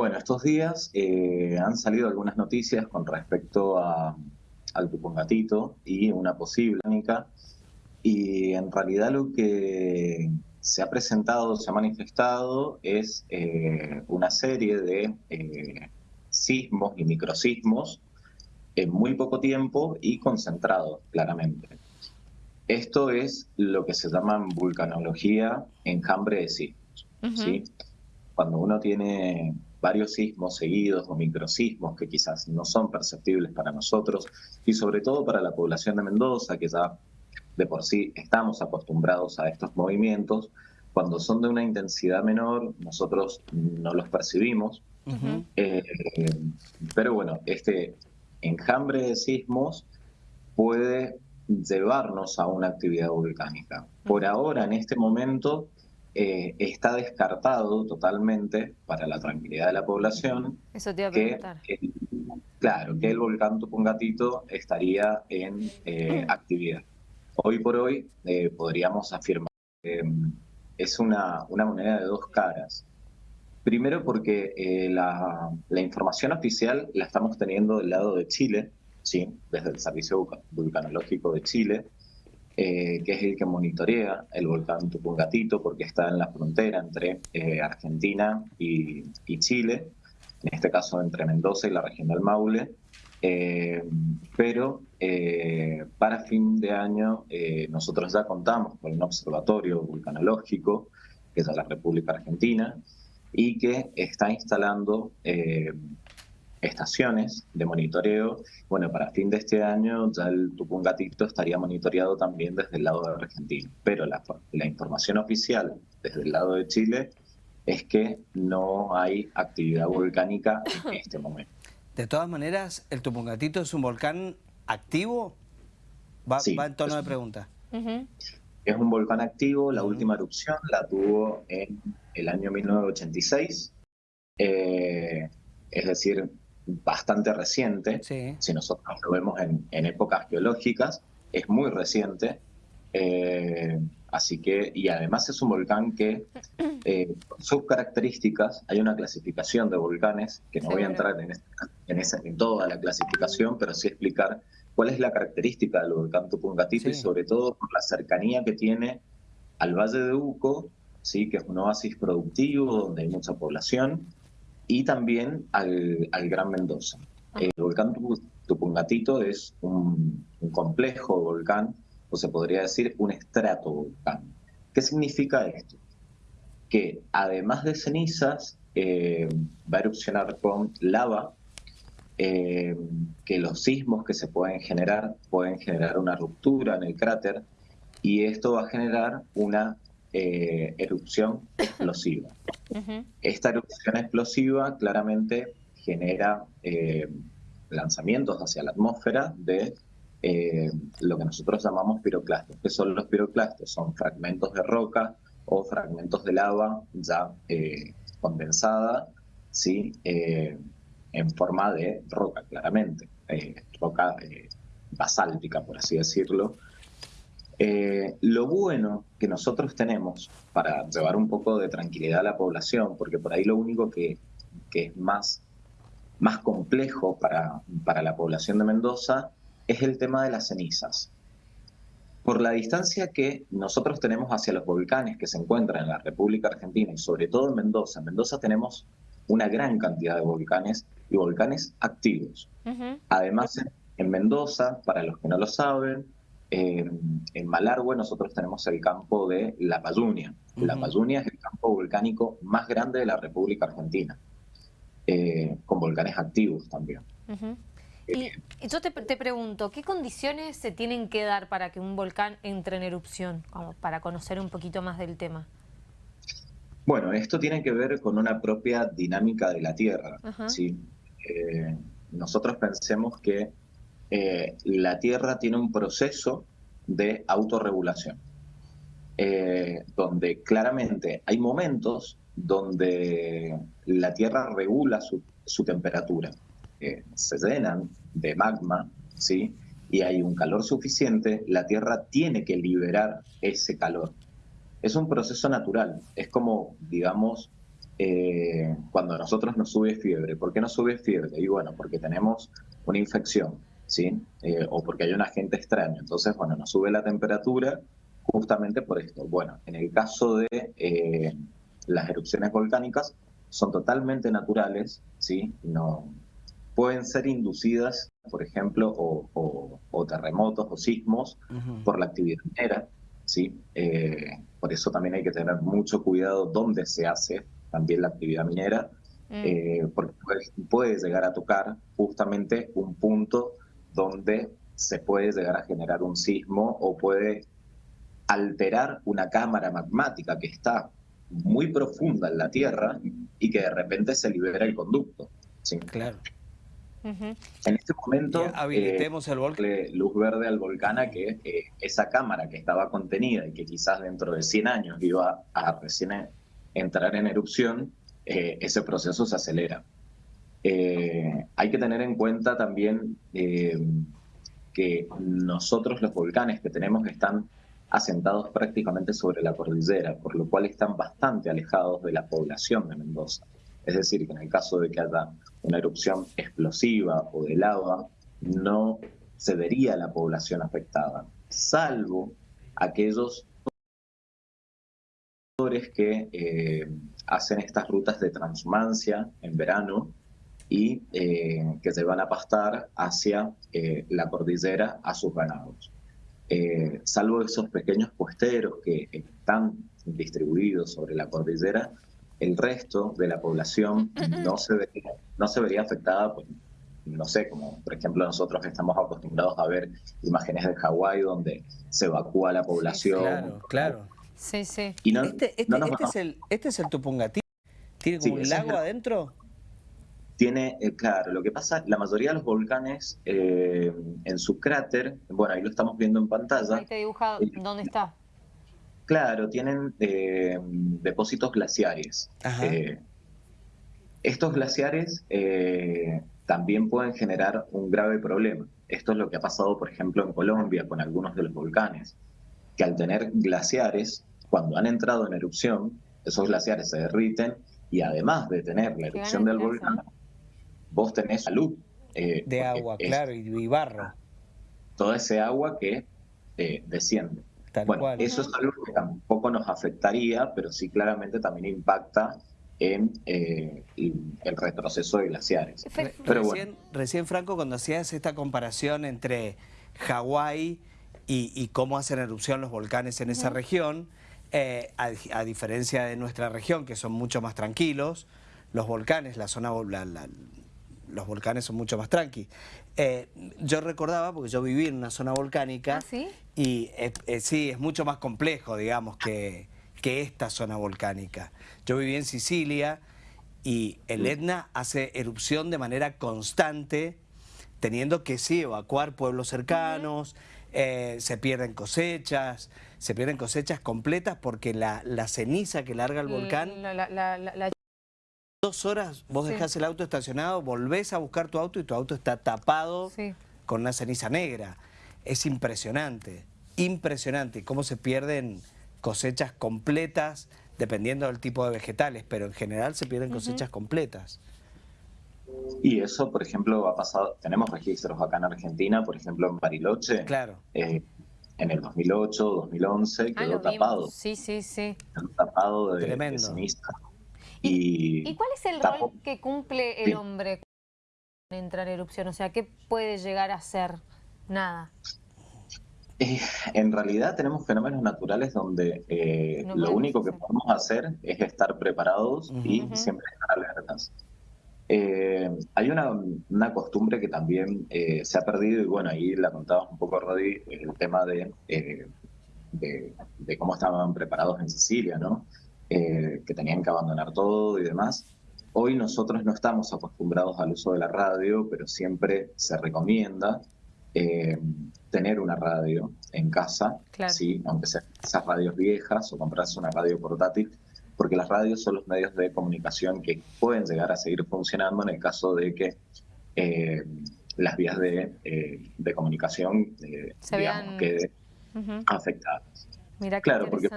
Bueno, estos días eh, han salido algunas noticias con respecto a, al Tupungatito y una posible única. Y en realidad lo que se ha presentado, se ha manifestado, es eh, una serie de eh, sismos y microsismos en muy poco tiempo y concentrados, claramente. Esto es lo que se llama vulcanología enjambre de sismos. ¿sí? Cuando uno tiene varios sismos seguidos o microsismos que quizás no son perceptibles para nosotros y sobre todo para la población de Mendoza, que ya de por sí estamos acostumbrados a estos movimientos, cuando son de una intensidad menor nosotros no los percibimos, eh, pero bueno, este enjambre de sismos puede llevarnos a una actividad volcánica. Por ahora, en este momento, eh, está descartado totalmente para la tranquilidad de la población Eso te iba a que, claro, que el volcán Tupungatito estaría en eh, actividad. Hoy por hoy eh, podríamos afirmar que mm, es una, una, moneda de dos caras. Primero porque la, la, información oficial la estamos teniendo del lado de Chile, ¿sí? desde el Servicio Vulcanológico de Chile, eh, que es el que monitorea el volcán Tupungatito porque está en la frontera entre eh, Argentina y, Chile, en este caso entre Mendoza y la región del Maule. Eh, pero para fin de año nosotros ya contamos con un observatorio vulcanológico, que es de la República Argentina, y que está instalando estaciones de monitoreo. Bueno, para fin de este año ya el Tupungatito estaría monitoreado también desde el lado de Argentina, pero la, la información oficial desde el lado de Chile es que no hay actividad volcánica en este momento. De todas maneras, ¿el Tupungatito es un volcán activo? Va, sí, va en tono de pregunta. Es un volcán activo, la última erupción la tuvo en el año 1986, eh, es decir, bastante reciente, si nosotros lo vemos en, épocas geológicas, es muy reciente, eh, así que, y además es un volcán que, eh, sus características, hay una clasificación de volcanes, que no voy a entrar en, en, toda la clasificación, pero sí explicar cuál es la característica del volcán Tupungatito y sobre todo por la cercanía que tiene al Valle de Uco, ¿sí? que es un oasis productivo donde hay mucha población, y también al, Gran Mendoza. El volcán Tupungatito es un, complejo volcán, o se podría decir un estrato volcán. ¿Qué significa esto? Que además de cenizas, eh, va a erupcionar con lava, eh, que los sismos que se pueden generar pueden generar una ruptura en el cráter y esto va a generar una eh, erupción explosiva. Esta erupción explosiva claramente genera eh, lanzamientos hacia la atmósfera de eh, lo que nosotros llamamos piroclastos. ¿Qué son los piroclastos? Son fragmentos de roca o fragmentos de lava ya condensada, ¿sí? en forma de roca, claramente, roca basáltica, por así decirlo, eh, lo bueno que nosotros tenemos para llevar un poco de tranquilidad a la población, porque por ahí lo único que, es más, más complejo para, para la población de Mendoza es el tema de las cenizas. Por la distancia que nosotros tenemos hacia los volcanes que se encuentran en la República Argentina y sobre todo en Mendoza, en Mendoza tenemos una gran cantidad de volcanes y volcanes activos. Además, en Mendoza, para los que no lo saben, en Malargüe nosotros tenemos el campo de La Payunia. La Payunia es el campo volcánico más grande de la República Argentina, eh, con volcanes activos también. Y yo te, pregunto, ¿qué condiciones se tienen que dar para que un volcán entre en erupción? para conocer un poquito más del tema. Bueno, esto tiene que ver con una propia dinámica de la Tierra. ¿sí? Eh, nosotros pensemos que eh, la Tierra tiene un proceso de autorregulación, eh, donde claramente hay momentos donde la Tierra regula su, temperatura. Eh, se llenan de magma, ¿sí? y hay un calor suficiente, la Tierra tiene que liberar ese calor. Es un proceso natural, es como, digamos, eh, cuando a nosotros nos sube fiebre. ¿Por qué nos sube fiebre? Y bueno, porque tenemos una infección, ¿sí? Eh, o porque hay un agente extraño. Entonces, bueno, nos sube la temperatura justamente por esto. Bueno, en el caso de eh, las erupciones volcánicas, son totalmente naturales, ¿sí? No, pueden ser inducidas, por ejemplo, o, terremotos o sismos por la actividad minera, ¿sí? Eh, por eso también hay que tener mucho cuidado dónde se hace también la actividad minera, mm. eh, porque puede, llegar a tocar justamente un punto donde se puede llegar a generar un sismo o puede alterar una cámara magmática que está muy profunda en la Tierra y que de repente se libera el conducto. ¿sí? Claro. En este momento, habilitemos el volcán. luz verde al volcán a que eh, esa cámara que estaba contenida y que quizás dentro de 100 años iba a recién entrar en erupción, eh, ese proceso se acelera. Eh, hay que tener en cuenta también que nosotros los volcanes que tenemos están asentados prácticamente sobre la cordillera, por lo cual están bastante alejados de la población de Mendoza. Es decir, que en el caso de que haya una erupción explosiva o de lava, no se vería la población afectada, salvo aquellos que eh, hacen estas rutas de transhumancia en verano y eh, que se van a pastar hacia eh, la cordillera a sus ganados. salvo esos pequeños puesteros que están distribuidos sobre la cordillera, el resto de la población no se vería, no se vería afectada, pues, no sé, como por ejemplo nosotros estamos acostumbrados a ver imágenes de Hawái donde se evacúa la población. claro, claro. Sí, sí. este, este, este es el, este es el Tupungatí. ¿Tiene como un lago adentro? Tiene, eh, claro, lo que pasa, la mayoría de los volcanes eh, en su cráter, bueno, ahí lo estamos viendo en pantalla. Ahí te dibuja eh, dónde está. Claro, tienen eh, depósitos glaciares. Eh, estos glaciares eh, también pueden generar un grave problema. Esto es lo que ha pasado, por ejemplo, en Colombia con algunos de los volcanes, que al tener glaciares, cuando han entrado en erupción, esos glaciares se derriten y además de tener la erupción del volcán, vos tenés salud. de agua, claro, y, barro. Toda ese agua que desciende bueno, eso es algo que tampoco nos afectaría, pero sí claramente también impacta en eh, el retroceso de glaciares. recién, Franco, cuando hacías esta comparación entre Hawái y, cómo hacen erupción los volcanes en esa región, eh, a, diferencia de nuestra región, que son mucho más tranquilos, los volcanes, la zona, los volcanes son mucho más tranqui. Eh, yo recordaba, porque yo viví en una zona volcánica, ¿Ah, sí? y eh, sí, es mucho más complejo, digamos, que, que esta zona volcánica. Yo viví en Sicilia y el Etna hace erupción de manera constante, teniendo que sí evacuar pueblos cercanos, eh, se pierden cosechas, se pierden cosechas completas porque la, ceniza que larga el volcán dos horas vos dejás el auto estacionado, volvés a buscar tu auto y tu auto está tapado con una ceniza negra. Es impresionante, impresionante cómo se pierden cosechas completas dependiendo del tipo de vegetales, pero en general se pierden cosechas completas. Y eso, por ejemplo, ha pasado, tenemos registros acá en Argentina, por ejemplo en Bariloche. Claro. Eh, en el 2008, 2011, ah, quedó tapado. Sí, sí, sí. Quedó tapado de, de ceniza. ¿Y, cuál es el rol que cumple el hombre cuando entra en erupción? O sea, ¿qué puede llegar a ser? Nada. Eh, en realidad tenemos fenómenos naturales donde eh, lo único que podemos hacer es estar preparados y siempre estar alertas. Eh, hay una, costumbre que también se ha perdido y bueno, ahí la contabas un poco, Rodi, el tema de, de, cómo estaban preparados en Sicilia, ¿no? Eh, que tenían que abandonar todo y demás. Hoy nosotros no estamos acostumbrados al uso de la radio, pero siempre se recomienda eh, tener una radio en casa, ¿sí? aunque sean esas radios viejas o comprarse una radio portátil, porque las radios son los medios de comunicación que pueden llegar a seguir funcionando en el caso de que eh, las vías de, comunicación digamos, queden afectadas. Mira claro, porque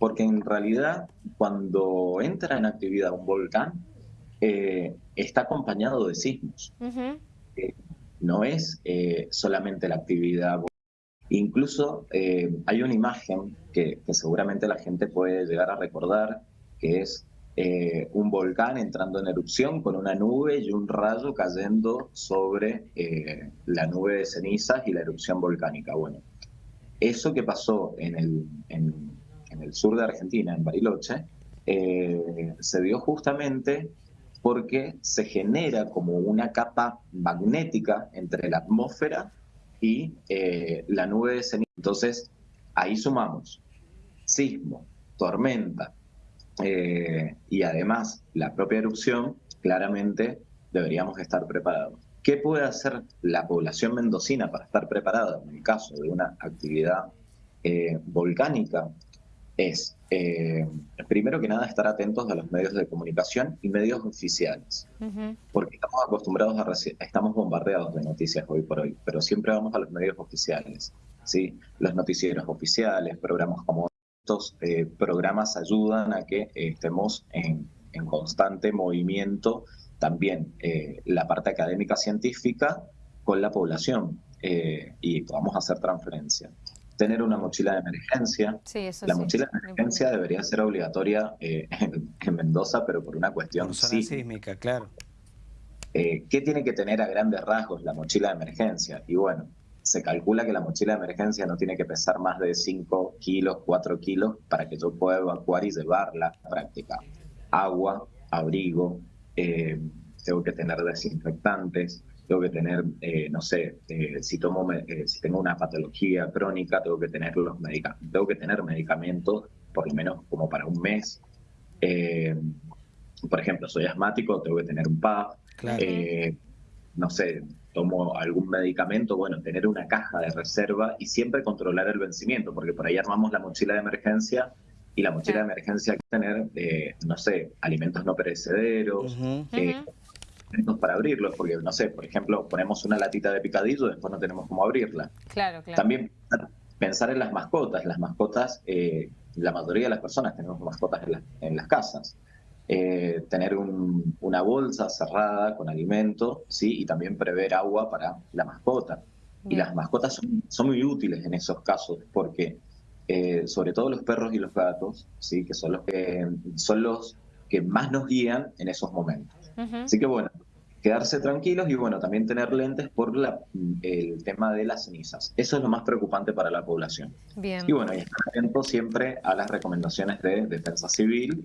porque en realidad cuando entra en actividad un volcán, eh, está acompañado de sismos. Eh, no es eh, solamente la actividad. Incluso hay una imagen que, seguramente la gente puede llegar a recordar, que es un volcán entrando en erupción con una nube y un rayo cayendo sobre la nube de cenizas y la erupción volcánica. Bueno, eso que pasó en el, en, el sur de Argentina, en Bariloche, se dio justamente porque se genera como una capa magnética entre la atmósfera y eh, la nube de ceniza. Entonces, ahí sumamos sismo, tormenta eh, y además la propia erupción, claramente deberíamos estar preparados. ¿Qué puede hacer la población mendocina para estar preparada en el caso de una actividad eh, volcánica? Es, eh, primero que nada, estar atentos a los medios de comunicación y medios oficiales, porque estamos acostumbrados a, estamos bombardeados de noticias hoy por hoy, pero siempre vamos a los medios oficiales, ¿sí? Los noticieros oficiales, programas como estos eh, programas ayudan a que eh, estemos en, en, constante movimiento también la parte académica científica con la población y podamos hacer transferencia tener una mochila de emergencia. la mochila de emergencia debería ser obligatoria eh, en, Mendoza, pero por una cuestión sísmica, claro. Eh, ¿Qué tiene que tener a grandes rasgos la mochila de emergencia? Y bueno, se calcula que la mochila de emergencia no tiene que pesar más de 5 kilos, 4 kilos para que yo pueda evacuar y llevarla a la práctica. Agua, abrigo, eh, tengo que tener desinfectantes, tengo que tener, eh, no sé, eh, si tomo, eh, si tengo una patología crónica, tengo que tener los medicamentos, tengo que tener medicamentos por lo menos como para un mes. por ejemplo, soy asmático, tengo que tener un PAP. no sé, tomo algún medicamento, bueno, tener una caja de reserva y siempre controlar el vencimiento, porque por ahí armamos la mochila de emergencia y la mochila de emergencia hay que tener, no sé, alimentos no perecederos, para abrirlos, porque no sé, por ejemplo, ponemos una latita de picadillo, después no tenemos cómo abrirla. Claro, claro. También pensar en las mascotas. Las mascotas, eh, la mayoría de las personas tenemos mascotas en, las casas. Eh, tener una bolsa cerrada con alimento, ¿sí? Y también prever agua para la mascota. Y las mascotas son, son, muy útiles en esos casos, porque eh, sobre todo los perros y los gatos, ¿sí? Que son los que, son los que más nos guían en esos momentos. Así que bueno, quedarse tranquilos y bueno, también tener lentes por la, el tema de las cenizas. Eso es lo más preocupante para la población. Bien. Y bueno, y estar atentos siempre a las recomendaciones de defensa civil